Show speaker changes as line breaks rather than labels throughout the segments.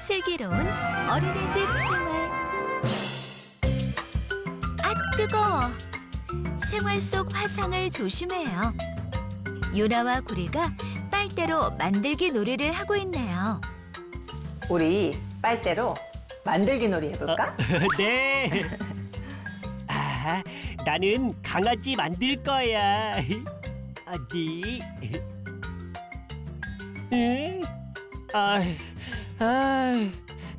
슬기로운 어린이집 생활. 아 뜨거워. 생활 속 화상을 조심해요. 유나와 구리가 빨대로 만들기 놀이를 하고 있네요.
우리 빨대로 만들기 놀이 해볼까?
네. 아, 나는 강아지 만들 거야. 어디? 응? 아, 아,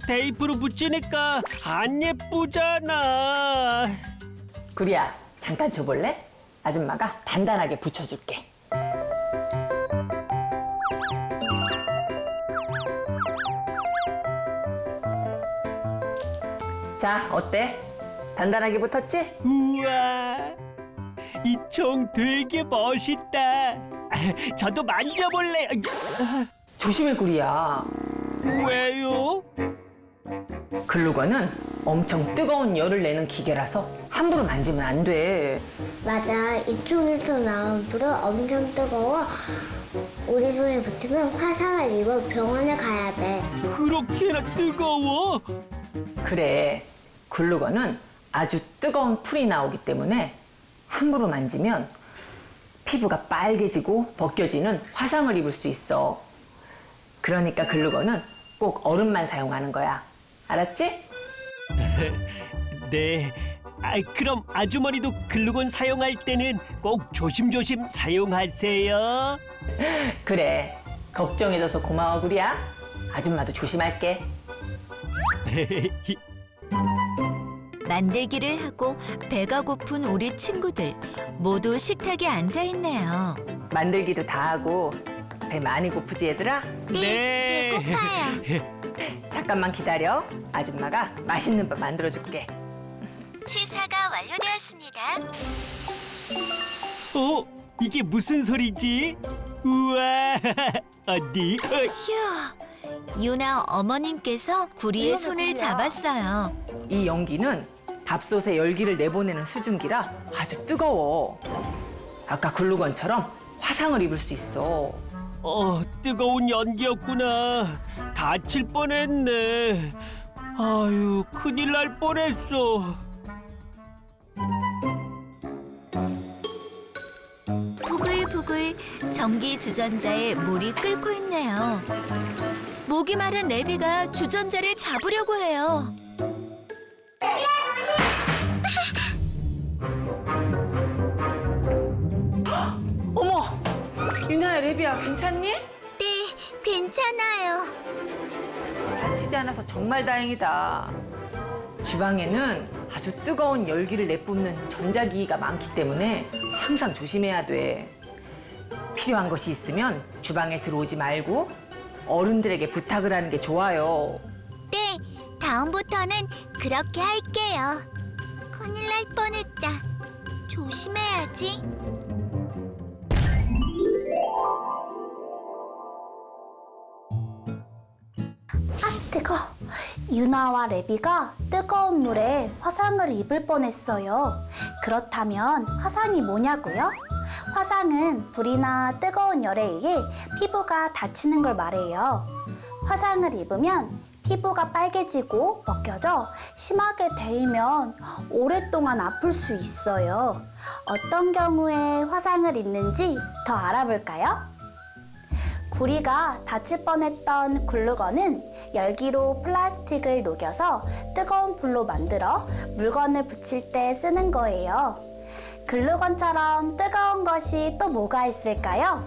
테이프로 붙이니까 안 예쁘잖아.
구리야, 잠깐 줘볼래? 아줌마가 단단하게 붙여줄게. 자, 어때? 단단하게 붙었지?
우와, 이 총 되게 멋있다. 아, 저도 만져볼래.
조심해, 구리야.
왜요?
글루건은 엄청 뜨거운 열을 내는 기계라서 함부로 만지면 안 돼.
맞아. 이쪽에서 나온 불은 엄청 뜨거워. 우리 손에 붙으면 화상을 입어 병원에 가야 돼.
그렇게나 뜨거워?
그래, 글루건은 아주 뜨거운 풀이 나오기 때문에 함부로 만지면 피부가 빨개지고 벗겨지는 화상을 입을 수 있어. 그러니까 글루건은 꼭 얼음만 사용하는 거야. 알았지?
네. 아, 그럼 아주머니도 글루건 사용할 때는 꼭 조심조심 사용하세요.
그래. 걱정해줘서 고마워, 구리야. 아줌마도 조심할게.
만들기를 하고 배가 고픈 우리 친구들 모두 식탁에 앉아 있네요.
만들기도 다 하고 배 많이 고프지 얘들아?
네.
배고파요.
잠깐만 기다려. 아줌마가 맛있는 밥 만들어줄게.
취사가 완료되었습니다.
어? 이게 무슨 소리지? 우와. 어디? 어,
휴. 유나 어머님께서 구리의 손을 잡았어요.
이 연기는 밥솥에 열기를 내보내는 수증기라 아주 뜨거워. 아까 글루건처럼 화상을 입을 수 있어.
어, 뜨거운 연기였구나. 다칠 뻔했네. 아유, 큰일 날 뻔했어.
부글부글 전기 주전자에 물이 끓고 있네요. 목이 마른 레비가 주전자를 잡으려고 해요.
유나야, 레비야, 괜찮니?
네, 괜찮아요.
다치지 않아서 정말 다행이다. 주방에는 아주 뜨거운 열기를 내뿜는 전자기기가 많기 때문에 항상 조심해야 돼. 필요한 것이 있으면 주방에 들어오지 말고 어른들에게 부탁을 하는 게 좋아요.
네, 다음부터는 그렇게 할게요. 큰일 날 뻔했다. 조심해야지.
뜨거. 유나와 레비가 뜨거운 물에 화상을 입을 뻔했어요. 그렇다면 화상이 뭐냐고요? 화상은 불이나 뜨거운 열에 의해 피부가 다치는 걸 말해요. 화상을 입으면 피부가 빨개지고 벗겨져 심하게 데이면 오랫동안 아플 수 있어요. 어떤 경우에 화상을 입는지 더 알아볼까요? 구리가 다칠 뻔했던 글루건은 열기로 플라스틱을 녹여서 뜨거운 불로 만들어 물건을 붙일 때 쓰는 거예요. 글루건처럼 뜨거운 것이 또 뭐가 있을까요?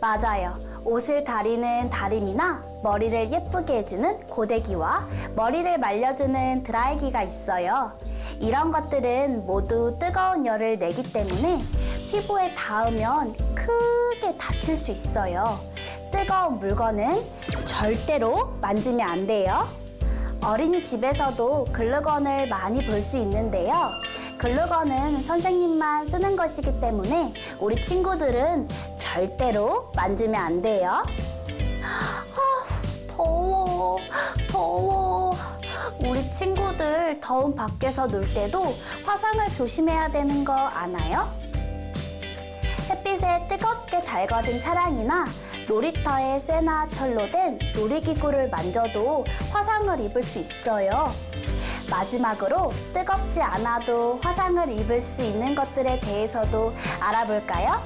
맞아요. 옷을 다리는 다림이나 머리를 예쁘게 해주는 고데기와 머리를 말려주는 드라이기가 있어요. 이런 것들은 모두 뜨거운 열을 내기 때문에 피부에 닿으면 크게 다칠 수 있어요. 뜨거운 물건은 절대로 만지면 안 돼요. 어린이집에서도 글루건을 많이 볼 수 있는데요. 글루건은 선생님만 쓰는 것이기 때문에 우리 친구들은 절대로 만지면 안 돼요. 아, 더워, 더워. 우리 친구들 더운 밖에서 놀 때도 화상을 조심해야 되는 거 아나요? 햇빛에 뜨겁게 달궈진 차량이나 놀이터에 쇠나 철로 된 놀이기구를 만져도 화상을 입을 수 있어요. 마지막으로 뜨겁지 않아도 화상을 입을 수 있는 것들에 대해서도 알아볼까요?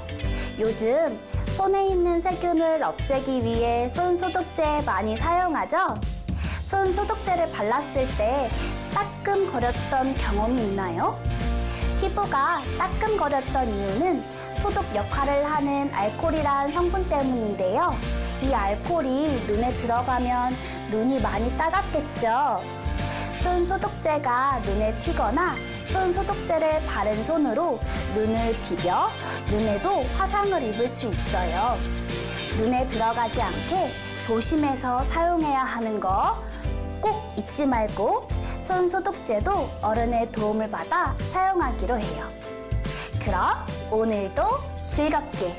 요즘 손에 있는 세균을 없애기 위해 손 소독제 많이 사용하죠? 손 소독제를 발랐을 때 따끔거렸던 경험이 있나요? 피부가 따끔거렸던 이유는 소독 역할을 하는 알코올이란 성분 때문인데요. 이 알코올이 눈에 들어가면 눈이 많이 따갑겠죠. 손 소독제가 눈에 튀거나 손 소독제를 바른 손으로 눈을 비벼 눈에도 화상을 입을 수 있어요. 눈에 들어가지 않게 조심해서 사용해야 하는 거 꼭 잊지 말고 손 소독제도 어른의 도움을 받아 사용하기로 해요. 그럼 오늘도 즐겁게,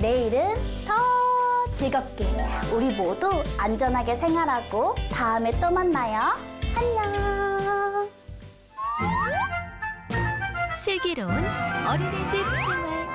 내일은 더 즐겁게 우리 모두 안전하게 생활하고 다음에 또 만나요. 안녕.
슬기로운 어린이집 생활